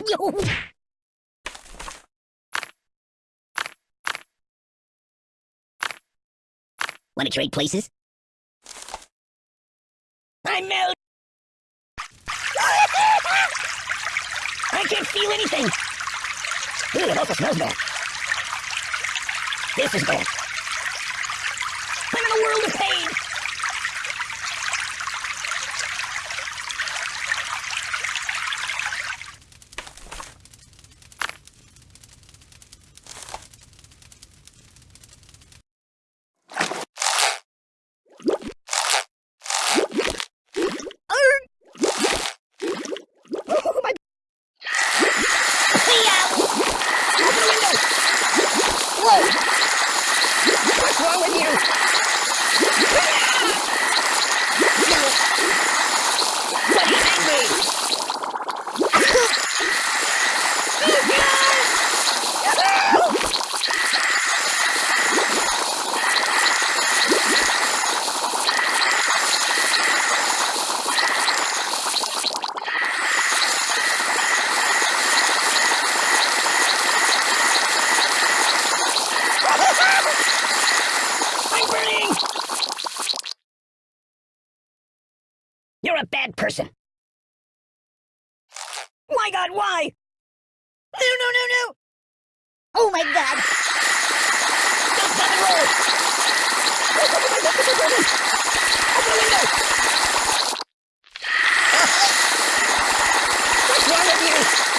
to trade places? I'm melt. I can't feel anything. Ooh, it also smells bad. This is bad. I'm in a world of pain. Oh, my... Hey, Open the window! Whoa! What's wrong with you? What is angry? I'm burning! You're a bad person. My god, why? No, no, no, no! Oh my god! Stop, stop, and roll! Open the window! What's wrong with you?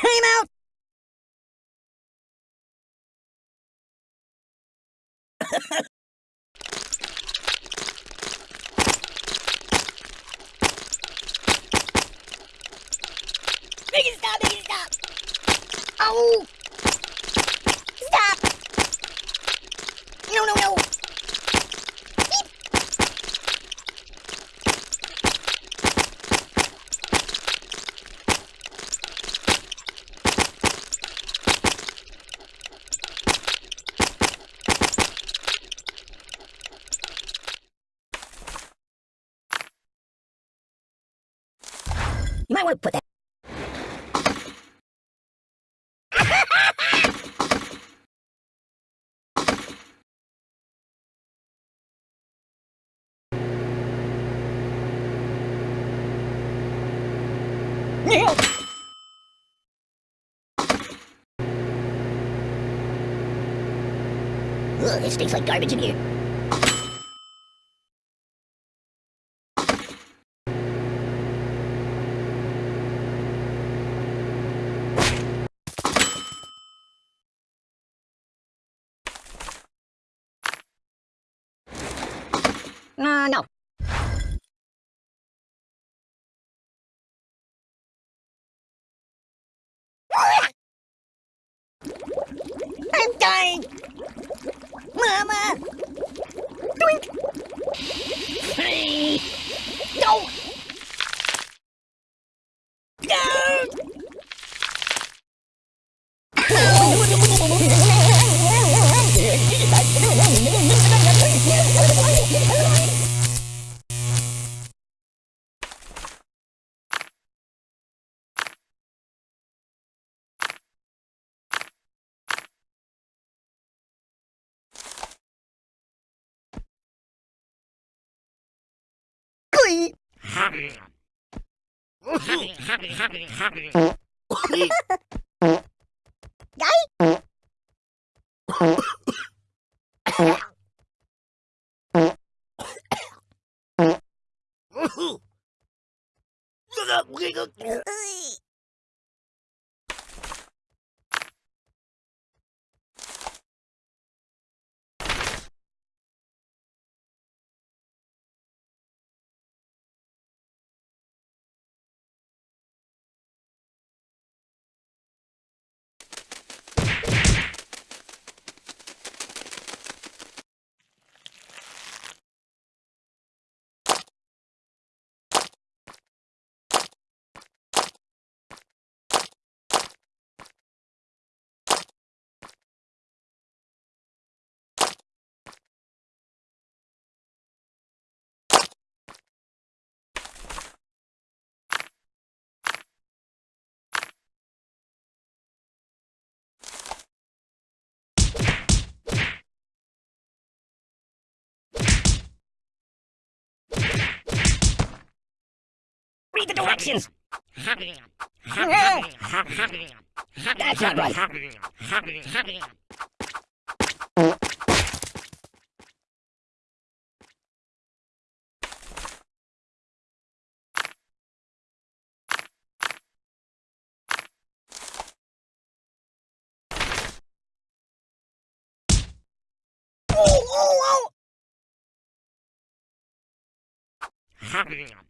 Time out! Make stop! Make stop! Oh! Stop! No, no, no! Beep. You might want to put that. Ugh, it stinks like garbage in here. No. I'm dying! Mama! Doink! No! Glee! Guy? Read the directions! That's not right. Oh, oh, oh!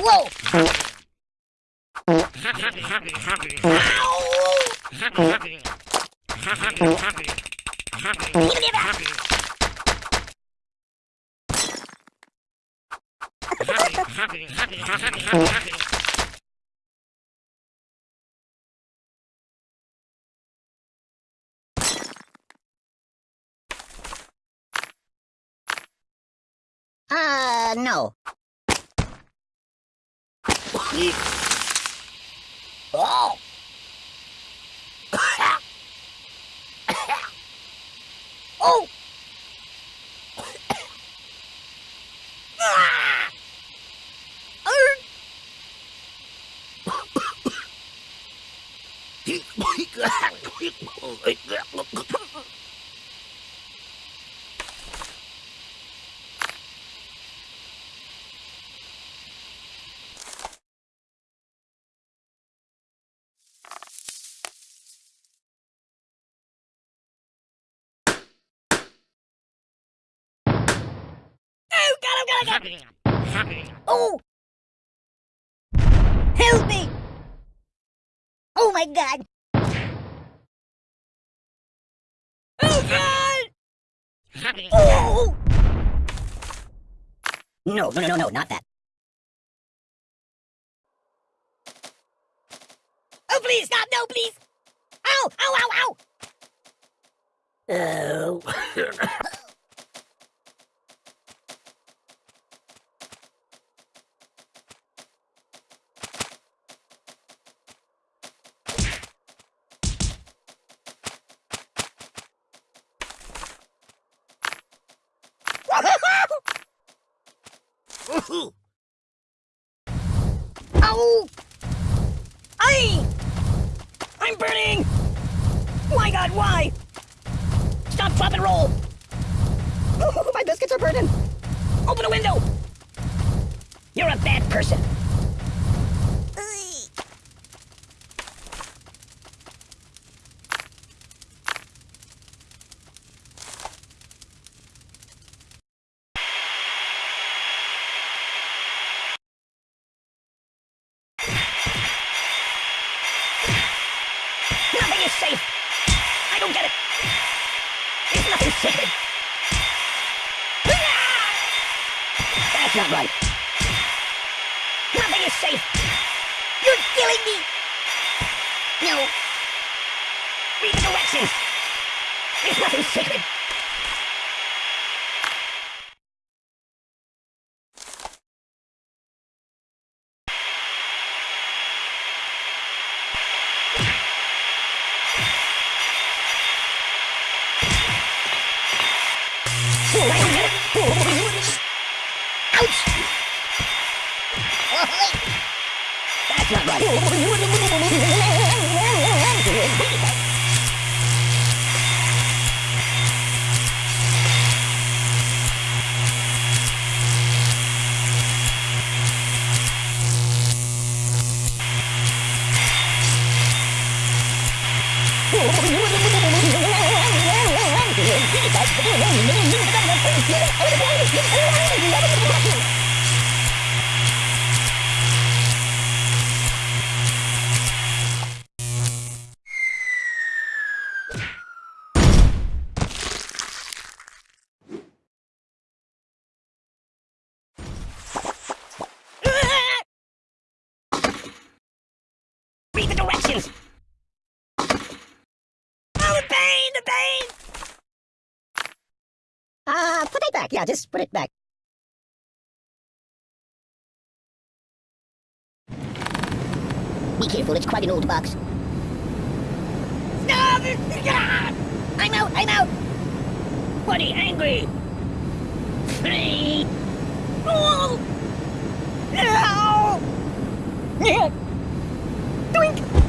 Whoa! Ow! Uh, no. Oh! oh! Oh! Help me! Oh my god! Oh god! Oh! No, no, no, no, no, not that. Oh, please, stop! No, please! Ow! Ow, ow, ow! Oh. Ow! Aye! I'm burning! My god, why? Stop, drop, and roll! Oh, my biscuits are burning! Open the window! You're a bad person! Nothing is safe! I don't get it! There's nothing sacred! That's not right! Nothing is safe! You're killing me! No! Read the directions! There's nothing sacred! Right. Back. Yeah, just put it back. Be careful, it's quite an old box. Stop! I'm out, I'm out! Buddy, angry! Free! Oh! No! Doink!